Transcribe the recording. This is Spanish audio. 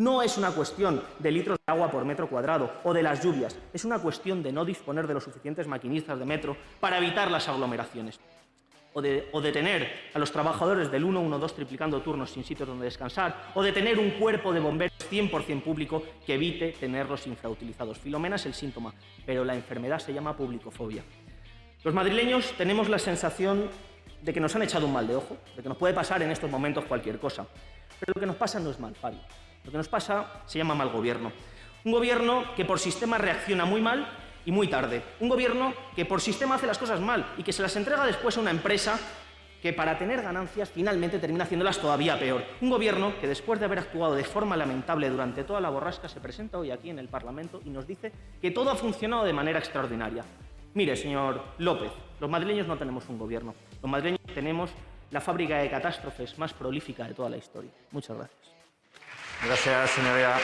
No es una cuestión de litros de agua por metro cuadrado o de las lluvias, es una cuestión de no disponer de los suficientes maquinistas de metro para evitar las aglomeraciones. O de, o tener a los trabajadores del 112 triplicando turnos sin sitios donde descansar, o de tener un cuerpo de bomberos 100% público que evite tenerlos infrautilizados. Filomena es el síntoma, pero la enfermedad se llama publicofobia. Los madrileños tenemos la sensación de que nos han echado un mal de ojo, de que nos puede pasar en estos momentos cualquier cosa. Pero lo que nos pasa no es mal, Fabio. Lo que nos pasa se llama mal gobierno. Un gobierno que por sistema reacciona muy mal y muy tarde. Un gobierno que por sistema hace las cosas mal y que se las entrega después a una empresa que para tener ganancias finalmente termina haciéndolas todavía peor. Un gobierno que después de haber actuado de forma lamentable durante toda la borrasca se presenta hoy aquí en el Parlamento y nos dice que todo ha funcionado de manera extraordinaria. Mire, señor López, los madrileños no tenemos un gobierno. Los madrileños tenemos la fábrica de catástrofes más prolífica de toda la historia. Muchas gracias. Gracias, señoría.